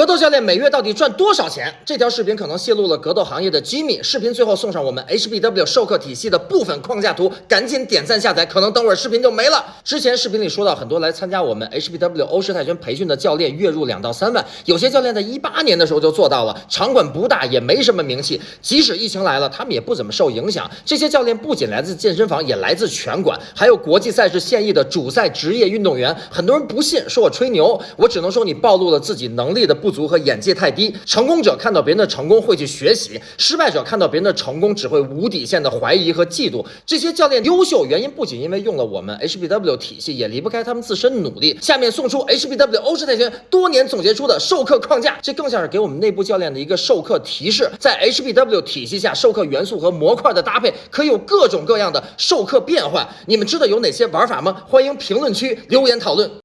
格斗教练每月到底赚多少钱？这条视频可能泄露了格斗行业的机密。视频最后送上我们 HBW 授课体系的部分框架图，赶紧点赞下载，可能等会儿视频就没了。之前视频里说到，很多来参加我们 HBW 欧式泰拳培训的教练月入两到三万，有些教练在一八年的时候就做到了。场馆不大，也没什么名气，即使疫情来了，他们也不怎么受影响。这些教练不仅来自健身房，也来自拳馆，还有国际赛事现役的主赛职业运动员。很多人不信，说我吹牛，我只能说你暴露了自己能力的不足和眼界太低。成功者看到别人的成功会去学习，失败者看到别人的成功只会无底线的怀疑和嫉妒。这些教练优秀原因不仅因为用了我们 HBW 体系，也离不开他们自身努力。下面送出 HBW 欧式泰拳多年总结出的授课框架，这更像是给我们内部教练的一个授课提示。在 HBW 体系下，授课元素和模块的搭配可以有各种各样的授课变换。你们知道有哪些玩法吗？欢迎评论区留言讨论。